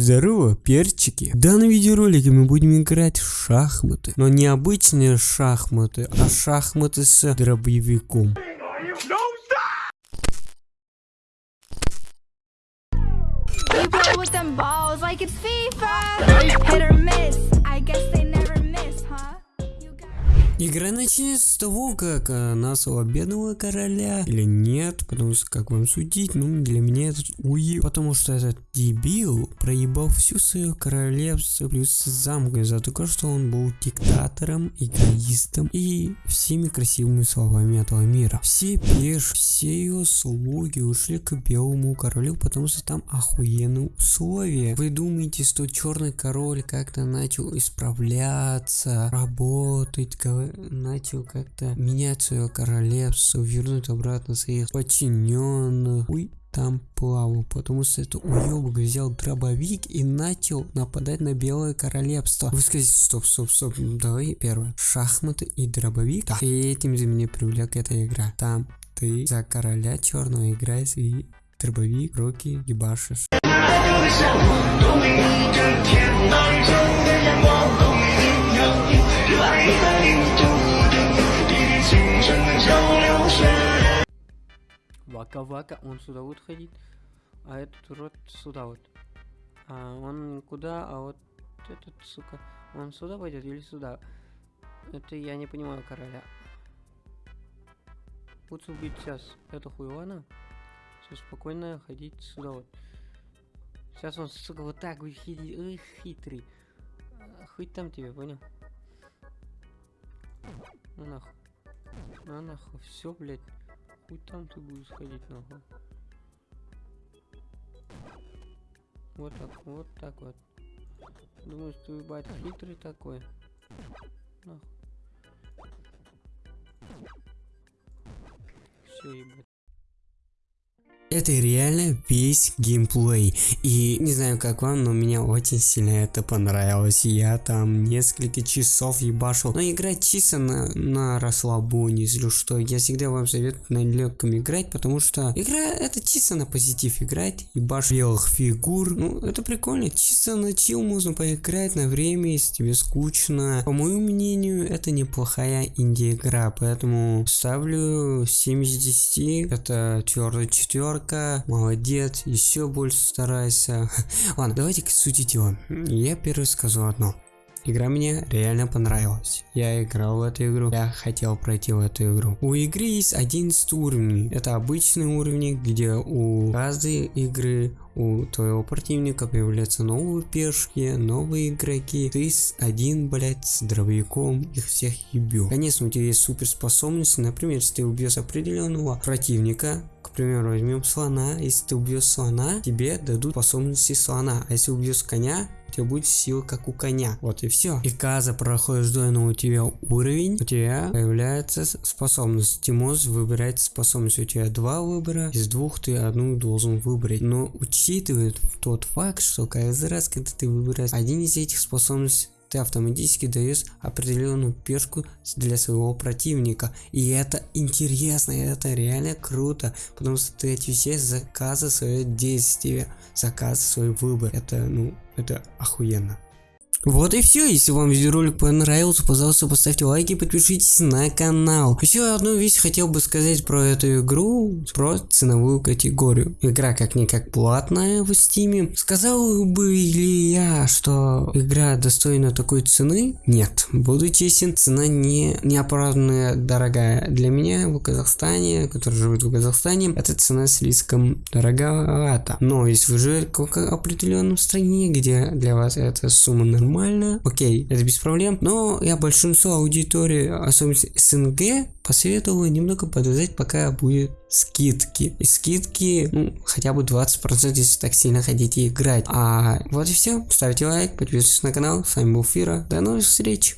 Здорово, перчики. В данном видеоролике мы будем играть в шахматы. Но не обычные шахматы, а шахматы с дробовиком. Like it's FIFA. Hit or miss. I guess they Игра начнется с того, как э, нашего бедного короля или нет, потому что как вам судить, ну для меня это уеб, потому что этот дебил проебал всю свое королевство плюс замок из-за того, что он был диктатором, эгоистом и всеми красивыми словами этого мира. Все пеш, все его слуги ушли к белому королю, потому что там охуенные условия. Вы думаете, что черный король как-то начал исправляться, работать, начал как-то менять свое королевство, вернуть обратно своих подчиненных. Уй, там плавал, потому что это уебок взял дробовик и начал нападать на белое королевство. Вы скажете, стоп, стоп, стоп, ну, давай первое. Шахматы и дробовик. Да. И этим же меня привлек эта игра. Там ты за короля черного играешь и дробовик, руки ебашишь. Вака-вака, он сюда вот ходит, а этот урод сюда вот. А он никуда, а вот этот, сука, он сюда пойдет или сюда? Это я не понимаю короля. Лучше убить сейчас эту хуйлана, все спокойно ходить сюда вот. Сейчас он, сука, вот так будет ходить, ой, хитрый. А, Хоть там тебе, понял? Ну нахуй. Ну нахуй, все, блядь. Хуй там ты будешь ходить нахуй. Вот так, вот так вот. Думаешь, ты ебать хитрый такой? Нахуй. Все, ебать. Это реально весь геймплей. И не знаю как вам, но мне очень сильно это понравилось. Я там несколько часов ебашил. Но играть чисто на, на расслабоне, если что. Я всегда вам советую на легком играть, потому что игра это чисто на позитив играть. Ебашь белых фигур. Ну, это прикольно. Чисто на чил можно поиграть на время, если тебе скучно. По моему мнению, это неплохая инди-игра. Поэтому ставлю 7 из 10. Это твердая четверка. Молодец. Еще больше старайся. Ладно, давайте к сути дела. Я первый скажу одно. Игра мне реально понравилась. Я играл в эту игру, я хотел пройти в эту игру. У игры есть 11 уровней. Это обычные уровни, где у каждой игры у твоего противника появляются новые пешки, новые игроки. Ты с один, блядь, с дробовиком их всех ебешь. Конечно, у тебя есть суперспособности. Например, если ты убьешь определенного противника, к примеру, возьмем слона. Если ты убьешь слона, тебе дадут способности слона. А если убьешь коня, у тебя будет сила как у коня. Вот и все. И когда проходишь данный у тебя уровень, у тебя появляется способность. Ты можешь выбирать способность. У тебя два выбора, из двух ты одну должен выбрать. Но учитывает тот факт, что каждый раз, когда ты выбираешь один из этих способностей, ты автоматически даешь определенную пешку для своего противника. И это интересно, это реально круто, потому что ты отвечаешь за каждое свое действие, за каждый свой выбор. Это, ну, это охуенно. Вот и все. Если вам видеоролик понравился, пожалуйста, поставьте лайк и подпишитесь на канал. Еще одну вещь хотел бы сказать про эту игру, про ценовую категорию. Игра как-никак платная в стиме. Сказал бы ли я, что игра достойна такой цены? Нет. Буду честен, цена не неоправданная дорогая. Для меня в Казахстане, который живет в Казахстане, эта цена слишком дороговата. Но если вы живете в определенном стране, где для вас эта сумма нормальная, окей, это без проблем. Но я большинство аудитории, особенно СНГ, посоветовал немного подождать, пока будет скидки. И скидки, ну, хотя бы 20%, если так сильно хотите играть. А вот и все. Ставьте лайк, подписывайтесь на канал. С вами был Фира. До новых встреч.